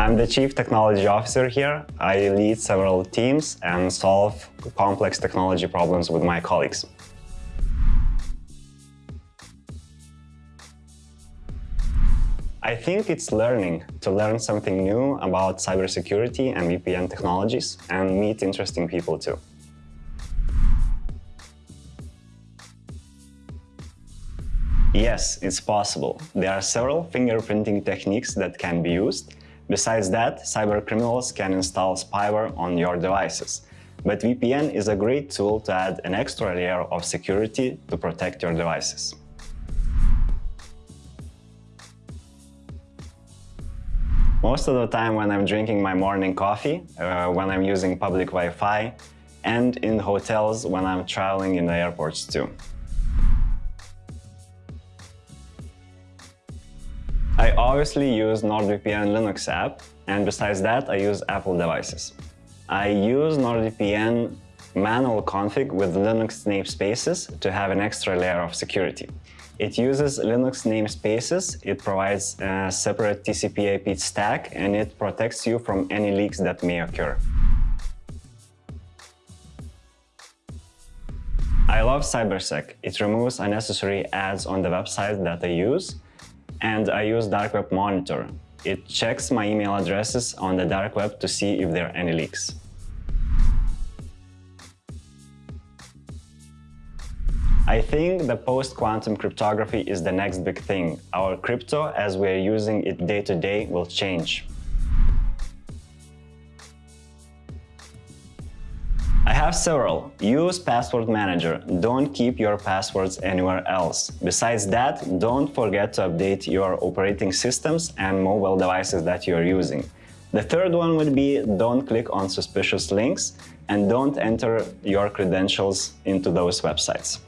I'm the Chief Technology Officer here. I lead several teams and solve complex technology problems with my colleagues. I think it's learning, to learn something new about cybersecurity and VPN technologies and meet interesting people too. Yes, it's possible. There are several fingerprinting techniques that can be used. Besides that, cybercriminals can install spyware on your devices. But VPN is a great tool to add an extra layer of security to protect your devices. Most of the time when I'm drinking my morning coffee, uh, when I'm using public Wi-Fi, and in hotels when I'm traveling in the airports too. I obviously use NordVPN Linux app, and besides that I use Apple devices. I use NordVPN manual config with Linux namespaces to have an extra layer of security. It uses Linux namespaces, it provides a separate TCP IP stack, and it protects you from any leaks that may occur. I love CyberSec. It removes unnecessary ads on the website that I use, and I use Dark Web Monitor. It checks my email addresses on the dark web to see if there are any leaks. I think the post-quantum cryptography is the next big thing. Our crypto, as we're using it day to day, will change. Have several. Use Password Manager. Don't keep your passwords anywhere else. Besides that, don't forget to update your operating systems and mobile devices that you're using. The third one would be don't click on suspicious links and don't enter your credentials into those websites.